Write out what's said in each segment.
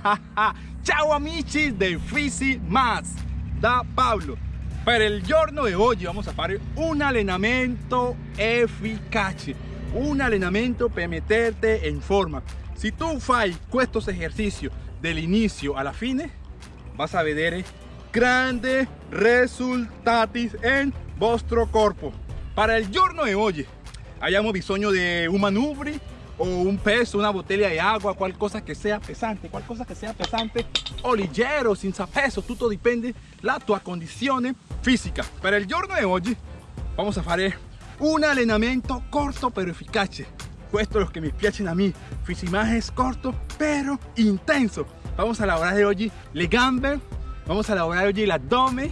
Ciao amici de Fisi Más da Pablo. Per il giorno di oggi vamos a fare un allenamento efficace, un allenamento per meterte in forma. Si tu fai questo esercizio dall'inizio alla fine, vas a vedere grandi risultati in vostro corpo. Para il giorno di oggi abbiamo bisogno di un manubri o un peso, una botella de agua, qualcosa que sea pesante, qualcosa que sea pesante o leggero, senza peso, tutto dipende la tua condizione fisica. Per il giorno di oggi vamos a fare un allenamento corto pero efficace. Questo è lo che mi piace a me, fisimajes corto pero intenso. Vamos a lavorare oggi le gambe, vamos a lavorare oggi l'abdomen,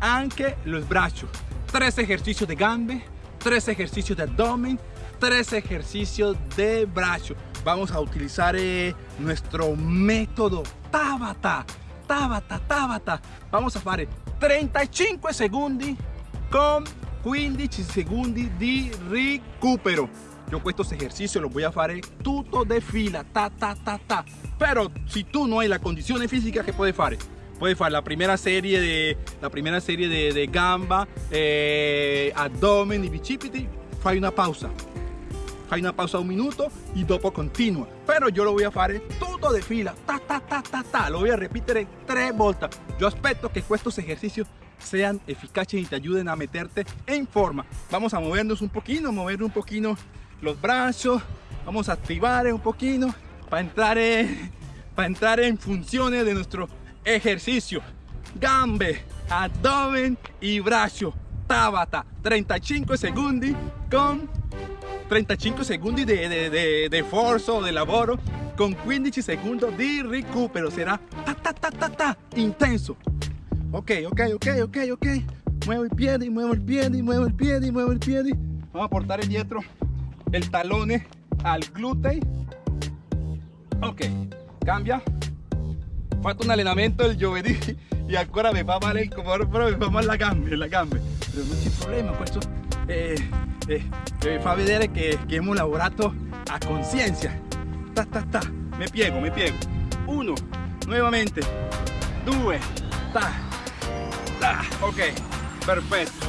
anche los brazos. Tres ejercicios de gambe, tres ejercicios de abdomen, tres ejercicios de brazo. Vamos a utilizar eh, nuestro método Tabata, Tabata, Tabata. Vamos a fare 35 secondi con 15 secondi di recupero. Yo estos ejercicios los voy a fare tutto de fila, ta, ta, ta, ta. Pero si tú no hay la condición física, ¿qué puedes fare? Puedes fare la primera serie de, la primera serie de, de gamba, eh, abdomen y bicipiti, fai una pausa fai una pausa un minuto y dopo continua pero yo lo voy a fare todo de fila. Ta ta ta ta ta. Lo voy a repetir tres volte yo aspetto que estos ejercicios sean eficaces y te ayuden a meterte en forma. Vamos a movernos un poquito mover un poquito los brazos. Vamos a activar un poquito para entrar en, para entrar en funciones de nuestro ejercicio. Gambe abdomen y brazo. Tabata 35 segundos con 35 secondi di, di, di, di forza o di lavoro con 15 secondi di recupero sarà ta ta ta ta ta intenso. Ok ok ok ok ok. Muevo il piede muevo il piede muevo il piede muevo il piede vamos a portare dietro il talone al glutei ok cambia. Fatto un allenamento il giovedì e ancora mi fa male il corpo mi fa male la gambe la gambe. Però non c'è problema questo eh, eh, eh, fa vedere che, che hemos lavorato a conciencia. Ta ta ta. Me piego me piego uno nuevamente. Due ta ta. Ok perfecto.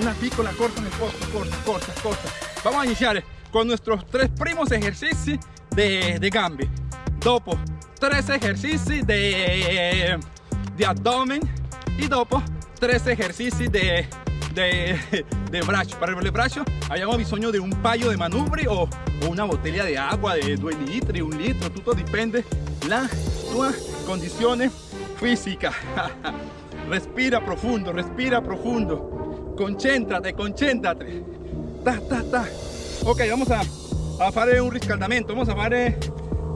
Una piccola corta nel posto corta corta corta. Vamos a iniciar con nuestros tres primos ejercicios de, de gambe dopo tres ejercicios de, de abdomen. Y dopo tres ejercicios de de, de braccio. Para el braccio abbiamo bisogno de un paio de manubri o, o una botella de agua de 2 litri, un litro, tutto dipende la tua condizione fisica. respira profundo, respira profundo. Concéntrate, concéntrate. Ta, ta, ta. Ok, vamos a, a fare un riscaldamento. Vamos a fare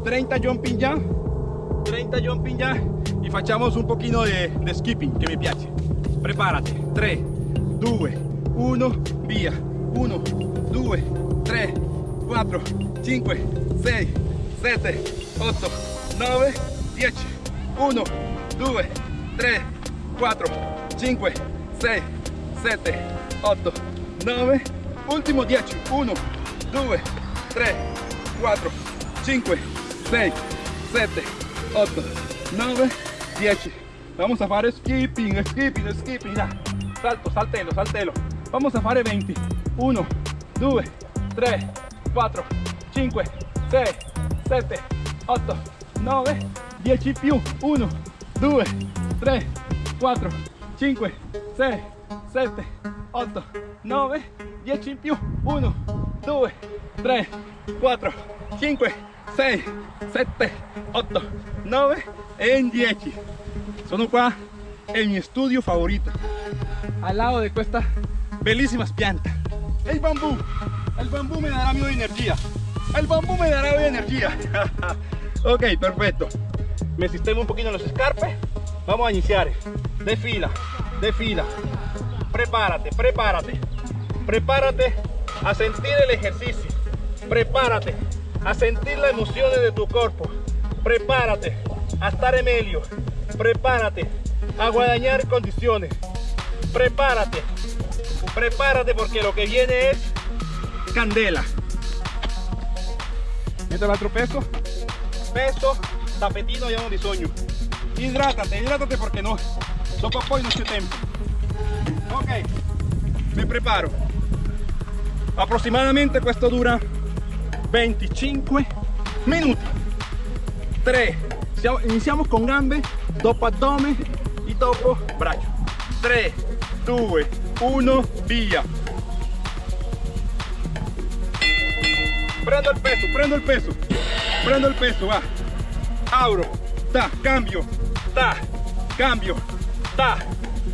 30 jumping ya. 30 jumping ya. Y facciamo un pochino de, de skipping che mi piace. Prepárate. 3, 2, 1, via. 1, 2, 3, 4, 5, 6, 7, 8, 9, 10. 1, 2, 3, 4, 5, 6, 7, 8, 9. Último 10. 1, 2, 3, 4, 5, 6, 7, 8, 9, 10. Vamos a fare skipping, skipping, skipping. Ya. Salto, saltelo, saltelo. Vamos a fare 20. 1, 2, 3, 4, 5, 6, 7, 8, 9, 10 più. 1, 2, 3, 4, 5, 6, 7, 8, 9, 10 più. 1, 2, 3, 4, 5, 6, 7, 8, 9 e 10. Sono qua, è il mio studio favorito. Al lado de estas bellísimas plantas. El bambú, el bambú me dará mi energía. El bambú me dará mi energía. ok, perfecto. Me sistemo un poquito los escarpes. Vamos a iniciar. De fila, de fila. Prepárate, prepárate. Prepárate a sentir el ejercicio. Prepárate a sentir las emociones de tu cuerpo. Prepárate a estar en medio. Prepárate a guadañar condiciones prepárate, prepárate porque lo que viene es candela. Meto el otro peso, peso tappetino abbiamo bisogno idrátate idrátate porque no. Dopo poi non c'è tempo. Ok me preparo. Aproximadamente questo dura 25 minuti 3 iniziamo con gambe dopo addome e dopo braccio 3 2 1 via prendo il peso prendo il peso. Prendo il peso va. Auro ta cambio ta cambio ta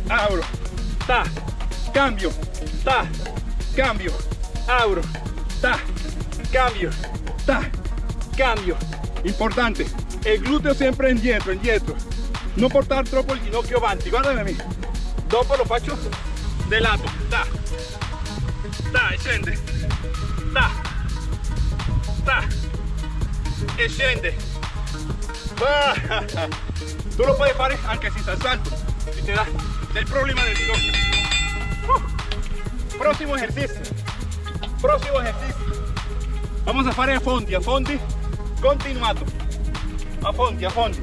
auro ta cambio ta cambio auro ta cambio ta cambio. Importante el glúteo siempre indietro indietro no portar troppo il ginocchio avanti guardami a me dopo lo faccio de lato ta. Ta e scende ta. Ta e tu lo puoi fare anche senza salto si te da del problema del ginocchio próximo ejercicio. Próximo ejercicio. Vamos a fare a fondi a fondi. Continuato a fondi a fondi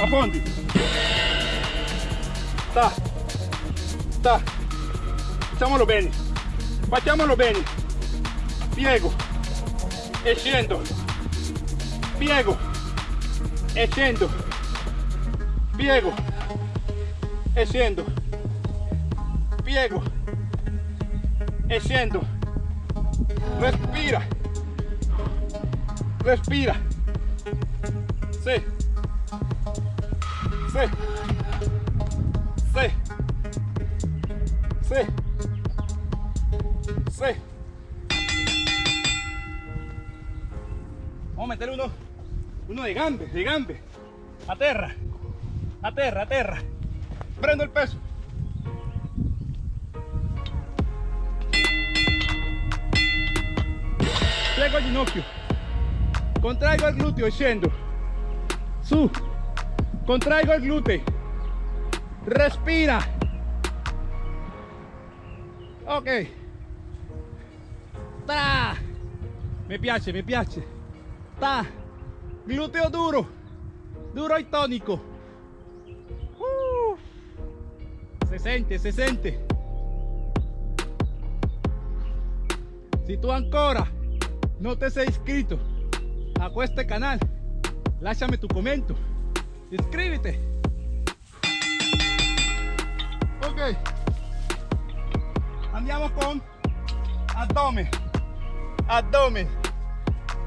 a fondi ta. Ta facciamolo bene facciamolo bene piego. E piego. E piego. E piego. E respira. Respira. Sí sí. Sí. Sí. Sí. Vamos a meter uno uno de gambe de gambe. A terra a terra a terra prendo el peso. Piego il ginocchio. Contraigo il gluteo e scendo su contraigo il gluteo respira. Ok. Ta. Mi piace mi piace ta. Gluteo duro. Duro e tonico uh. se sente se sente si tu ancora no te has inscrito a este canal. Lasciami tu comento inscríbete. Ok. Andiamo con abdomen abdomen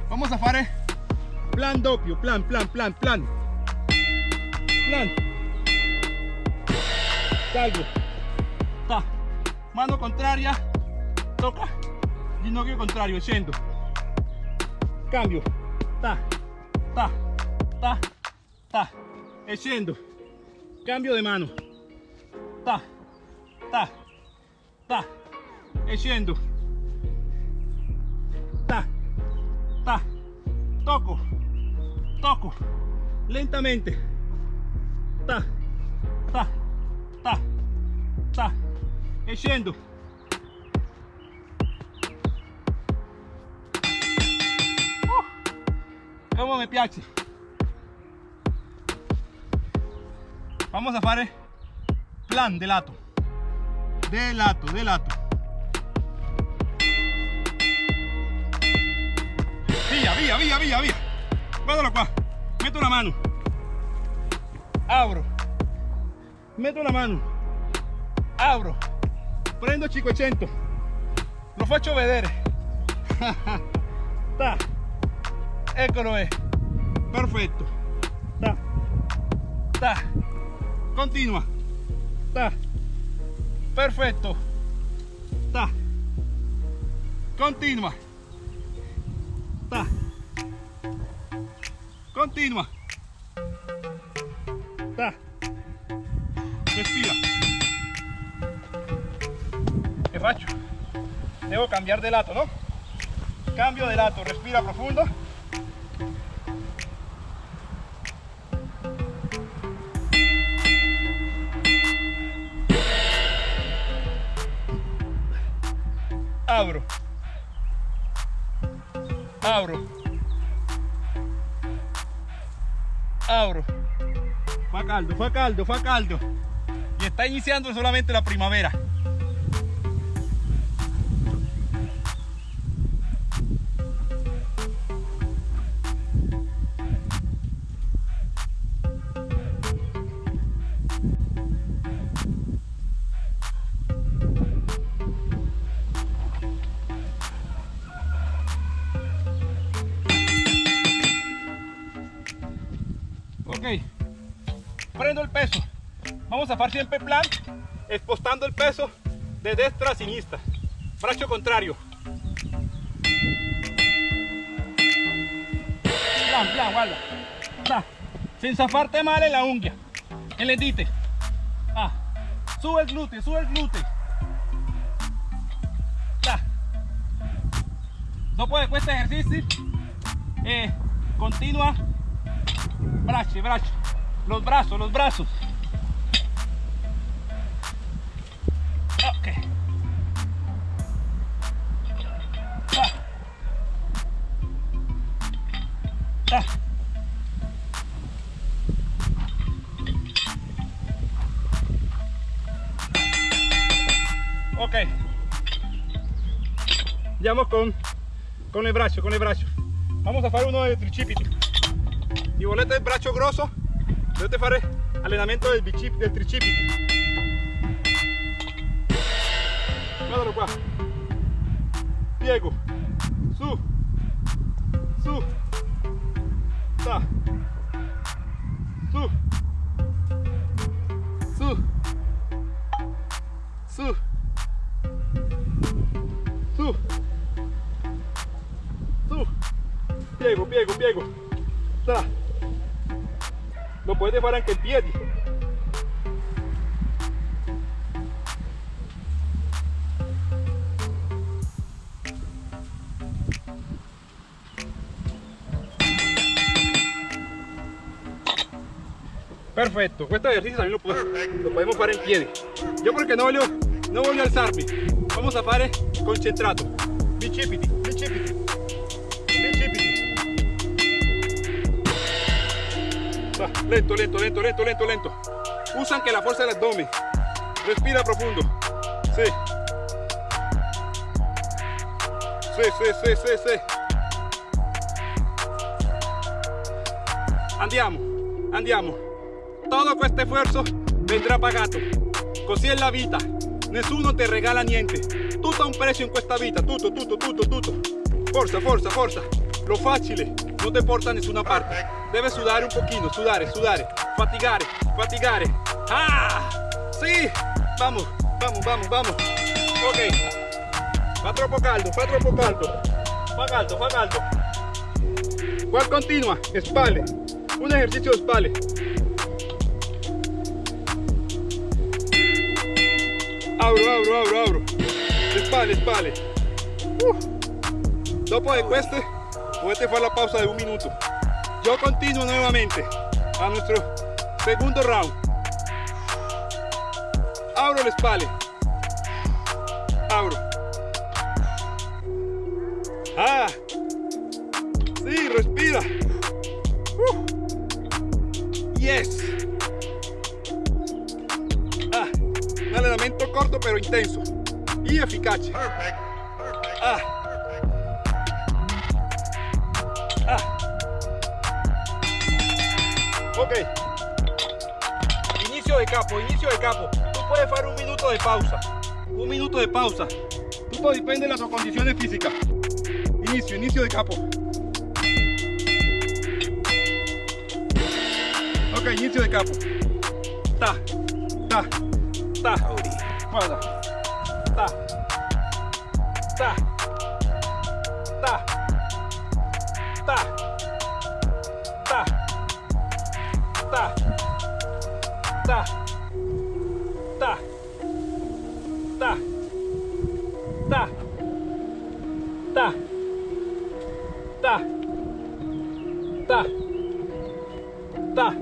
vamos a fare plan doppio plan plan plan plan. Plan. Salgo ta mano contraria. Toca. Ginocchio contrario scendo. Cambio. Ta. Ta. Ta. Ta e scendo cambio di mano. Ta ta ta. E scendo ta ta. Tocco tocco lentamente. Ta ta ta ta. E scendo como me piace vamos a fare plan de lato. De lato de lato. Via via via via via guardalo qua metto una mano. Apro metto una mano. Apro prendo 500 lo faccio vedere. Ta. Eccolo è perfetto ta. Ta continua ta perfetto ta continua ta continua ta respira. Che faccio? devo cambiare di lato no? cambio di lato. Respira profundo Fue caldo, fue caldo, fue caldo. Y está iniciando solamente la primavera. Hacer siempre plan, expostando el peso de destra a sinistra. Brazo contrario. Plan, plan, guarda. Va. Sin zafarte mal en la unghia, en el dite. Ah. Sube el glúteo, sube el glúteo. Va. Dopo de este ejercicio, eh, continua brazo, brazo, los brazos, los brazos. Con el brazo, con el brazo. Vamos a hacer uno de tricipiti. Y volete el brazo grosso, dovete fare allenamento del, bicip, del tricipiti. Guardalo qua. Piego. 145 Perfecto, este ejercicio también lo, puedo, lo podemos parar en pie. Yo porque no volvió, no volvió a alzarme. Vamos a parar concentrato. Bicipiti, bicipiti. Lento, lento, lento, lento, lento, lento. Usa anche la fuerza del abdomen. Respira profundo. Sí. Sí, sí, sí, sí, sí. Andiamo, andiamo. Todo questo esfuerzo vendrà pagato. Così è la vita. Nessuno te regala niente. Tutto ha un prezzo in questa vita. Tutto, tutto, tutto, tutto. Forza, forza, forza. Lo facile no te porta a nessuna parte. Debes sudare un pochino, sudare, sudare. Fatigare, fatigare. ¡Ah! ¡Sí! Vamos, vamos, vamos, vamos. Ok. Fa troppo caldo, fa troppo caldo. Fa caldo, fa caldo. ¿Cuál continua? Espalda. Un ejercicio de espalda. Abro, abro, abro, abro. Spalle, spalle. Uh. Dopo de questo potete fare la pausa de un minuto. Yo continuo nuevamente a nuestro segundo round. Abro le spalle. Abro. Ah. Sí, respira. Uh. Yes. Ah, un allenamento corto pero intenso y eficace. Ah. Ah. Capo, inicio de capo. Tú puedes hacer un minuto de pausa. Un minuto de pausa. Todo depende de las condiciones físicas. Inicio, inicio de capo. Ok, inicio de capo. Ta, ta, ta. Ta. Ta. Ta. Ta. Ta. Ta. Ta. Ta. Ta. Ta.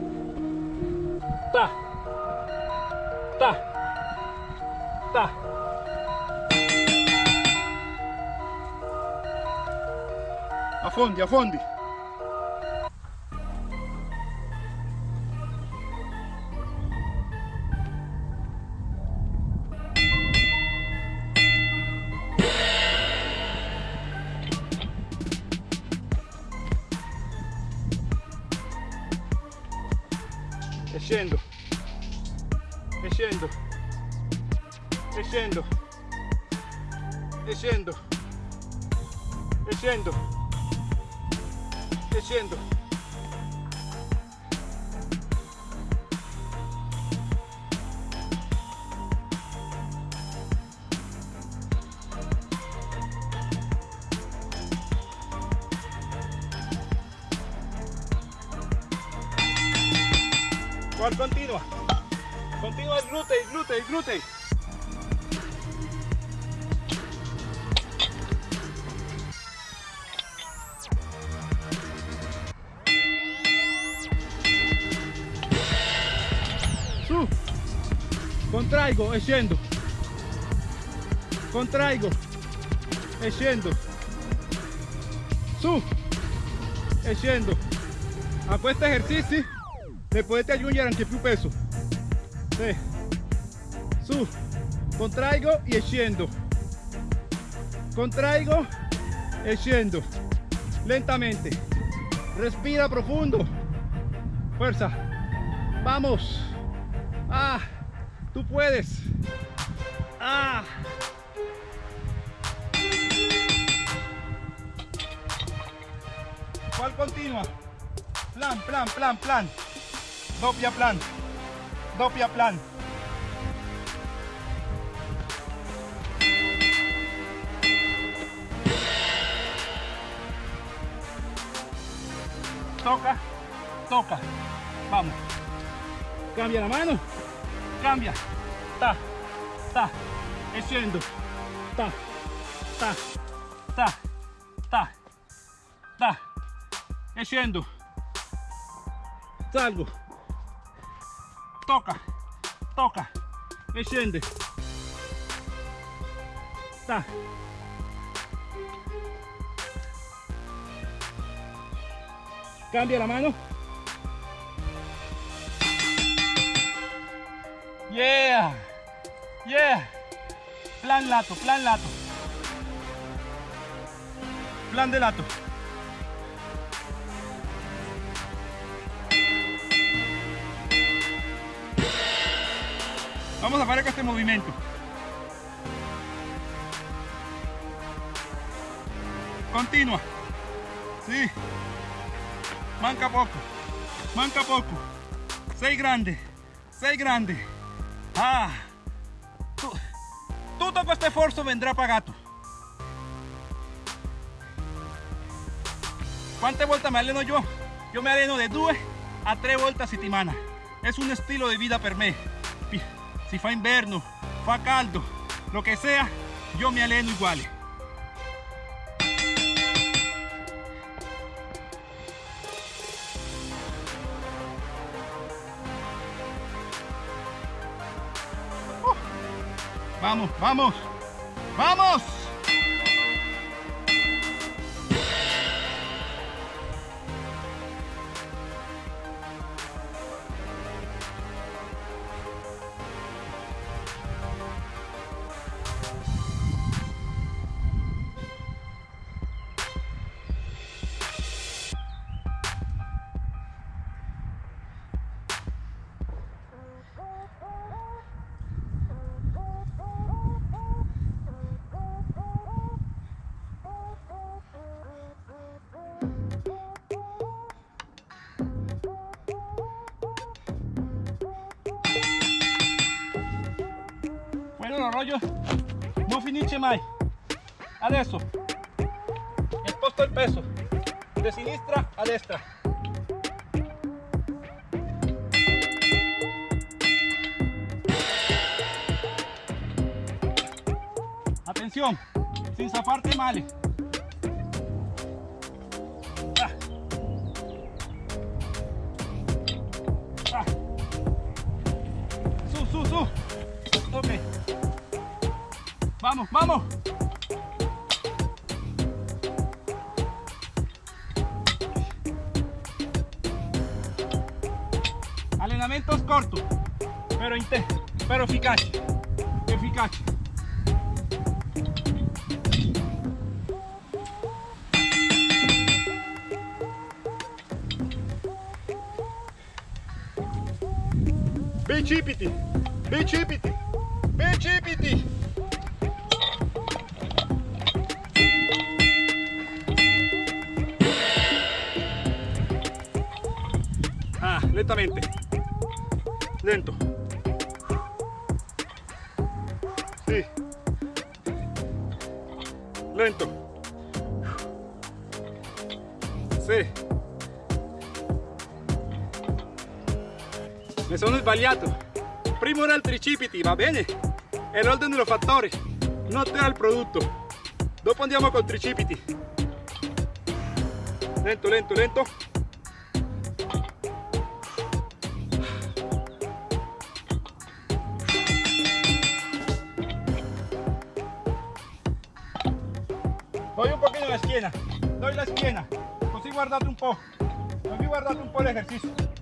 Ta. Ta. Ta. Affondi, affondi. Scendo. E scendo. E scendo. E. E scendo. Contraigo e scendo. Su. E scendo. A questo esercizio le potete aggiungere anche più peso. Sì. Su. Contraigo e scendo. Contraigo e scendo. Lentamente. Respira profundo. Fuerza. Vamos. Ah, tú puedes. Ah. ¿Cuál continua? Plan, plan, plan, plan. Doppia plan. Doppia plan. Toca, toca. Vamos. Cambia la mano. Cambia. Ta, ta. E scendo. Ta, ta, ta, ta, ta. Salgo. Toca, toca. E scende. Ta. Cambia la mano. Yeah. Yeah. Plan lato, plan lato. Plan de lato. Vamos a hacer este movimiento. Continua. Sí. Manca poco. Manca poco. Sei grande. Sei grande. Ah. Tu- tutto questo sforzo vendrà pagato. ¿Cuántas vueltas me alleno yo? Yo me alleno de 2 a 3 vueltas a settimana. Es un estilo de vida per me. Si fa inverno, fa caldo, lo que sea, yo me alleno igual. Vamos, vamos, vamos. Lo rollo non finisce mai. Adesso sposto il peso de sinistra a destra. Atención, sin zafarte male. Pero, pero eficaz. Eficaz. Bicipiti, bicipiti, bicipiti. Ah, lentamente. Lento. Sbagliato. Primo era il tricipiti, va bene? È l'ordine dello fattore, non te il prodotto. Dopo andiamo col tricipiti. Lento, lento, lento. Doy un poquito la schiena, doy la schiena, così guardate un po', così guardate un po' l'esercizio. ¿Cuál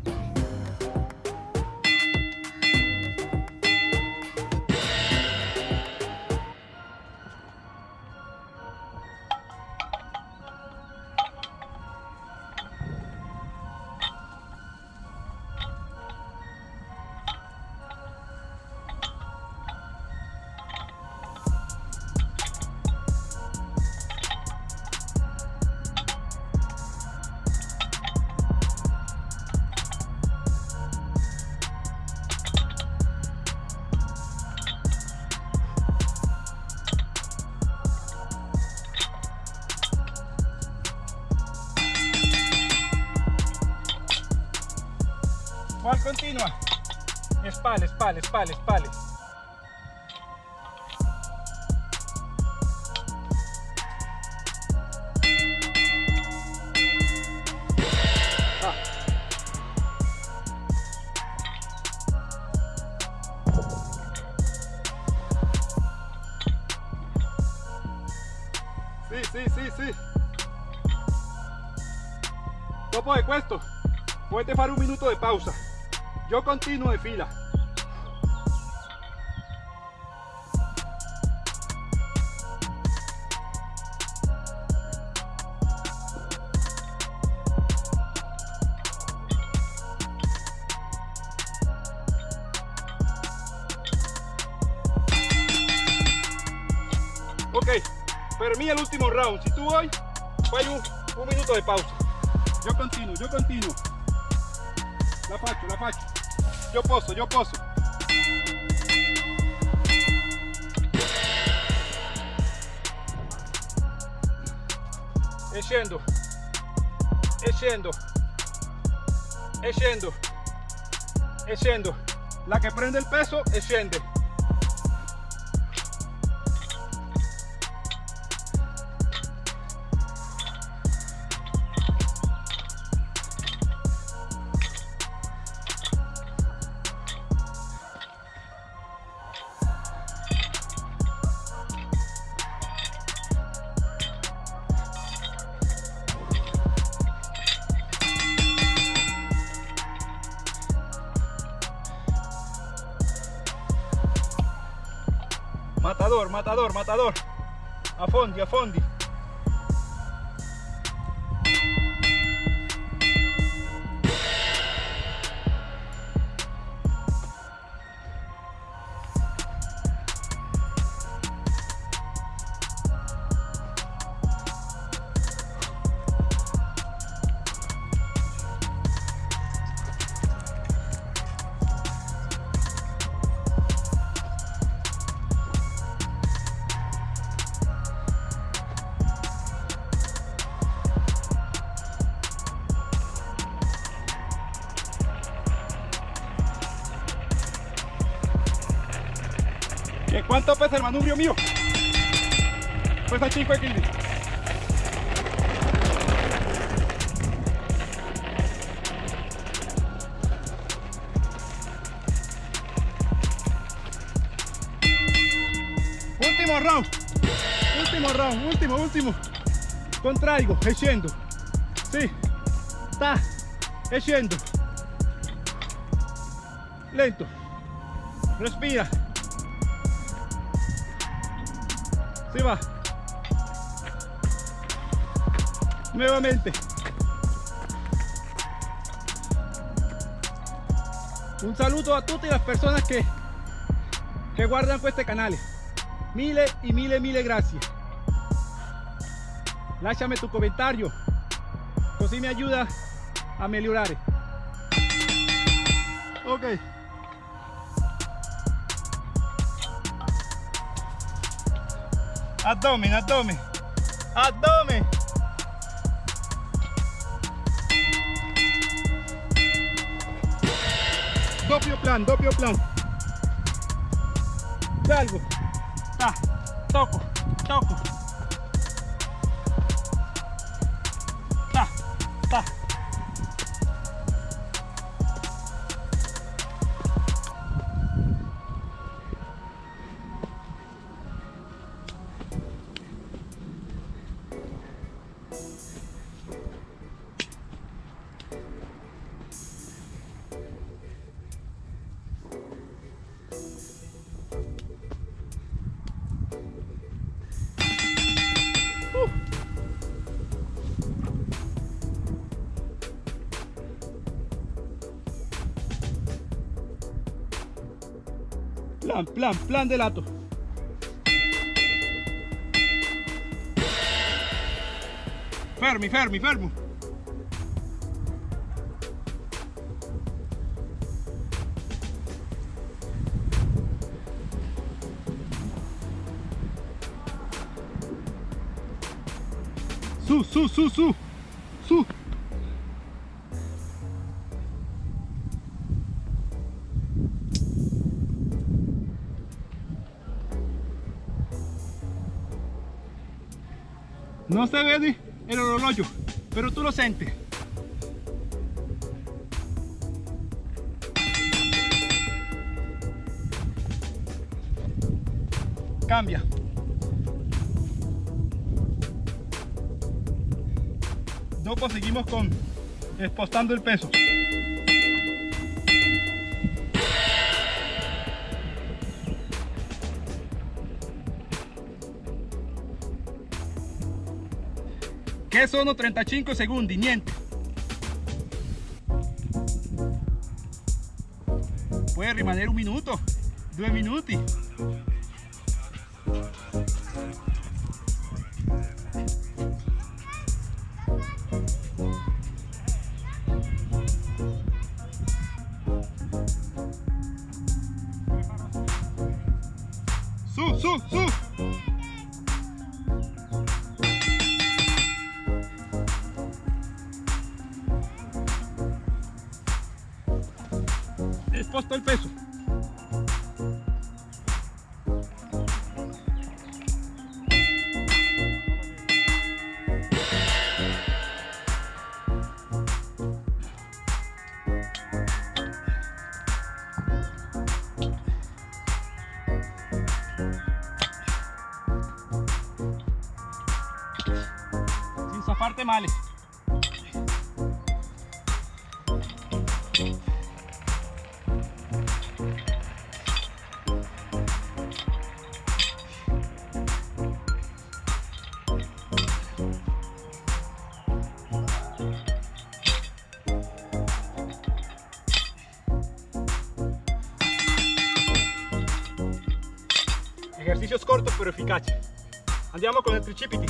Espalda, espalda. Ah. Sì, sì, sì, sì. Dopo di questo, potete fare un minuto di pausa. Yo continuo de fila. El. Si tú hoy, fai un, un minuto de pausa. Yo continuo, yo continuo. La faccio, la faccio. Io posso, io posso. E scendo. E scendo. La che prende il peso e. Matador. A fondi, a fondi. Cuánto pesa el manubrio mío? Pesa 5 kilos. Último round. Último round, último, último. Contraigo, e scendo. Sì. Sta. E scendo. lento. Respira. Va. Nuevamente. Un saludo a tutte las personas que, que guardan este canal. Mille y mille, mille gracias. Lasciami tu comentario, così mi ayuda a migliorare. Ok. Abdomen, abdomen, abdomen. Doppio plan, doppio plan. Salgo. Ta, toco, toco. Plan, plan, plan de lato. Fermi, fermi, fermo. Su, su, su, su, No se ve el orologio, pero tú lo sientes. Cambia. Dopo seguimos con expostando el peso. Che sono 35 secondi, niente. Puede rimanere un minuto, due minuti. Male. Ejercicios cortos pero eficaces. Andiamo con il tricipiti.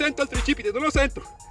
Sento il tricipite, non lo sento.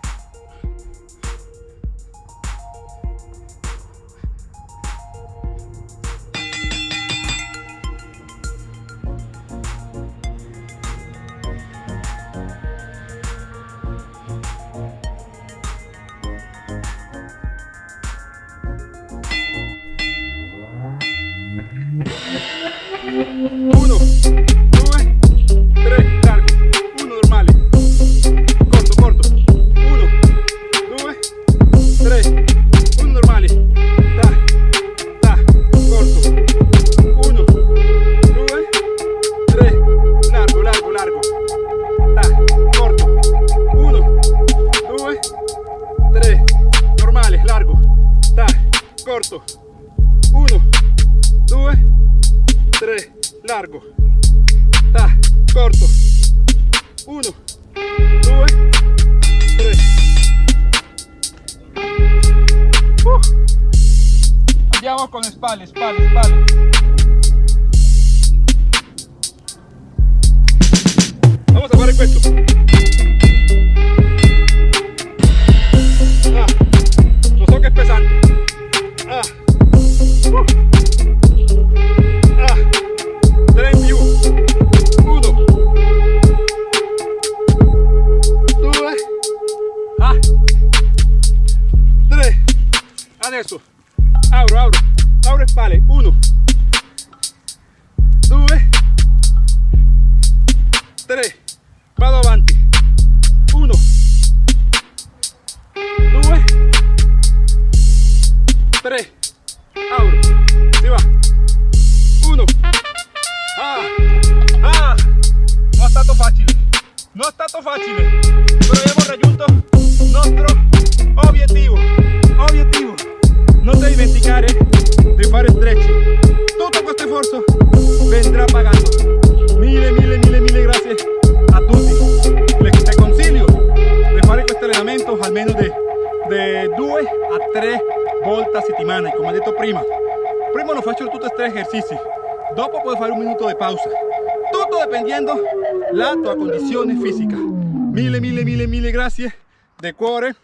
a condiciones físicas, Mille, mille, mille, mille grazie de cuore,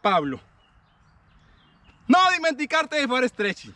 Pablo. No dimenticarti di fare stretching.